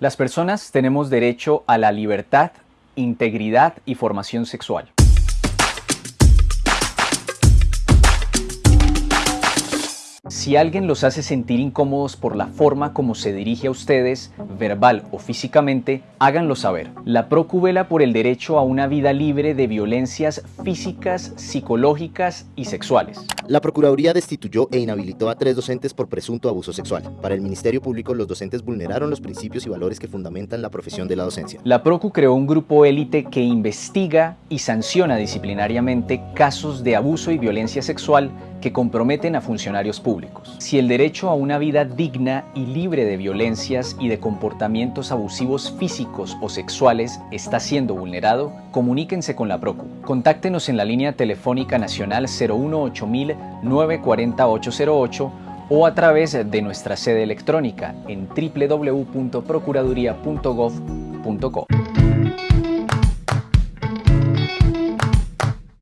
Las personas tenemos derecho a la libertad, integridad y formación sexual. Si alguien los hace sentir incómodos por la forma como se dirige a ustedes, verbal o físicamente, háganlo saber. La PROCU vela por el derecho a una vida libre de violencias físicas, psicológicas y sexuales. La Procuraduría destituyó e inhabilitó a tres docentes por presunto abuso sexual. Para el Ministerio Público, los docentes vulneraron los principios y valores que fundamentan la profesión de la docencia. La PROCU creó un grupo élite que investiga y sanciona disciplinariamente casos de abuso y violencia sexual que comprometen a funcionarios públicos. Si el derecho a una vida digna y libre de violencias y de comportamientos abusivos físicos o sexuales está siendo vulnerado, comuníquense con la PROCU. Contáctenos en la línea telefónica nacional 018 940 808 o a través de nuestra sede electrónica en www.procuraduría.gov.co.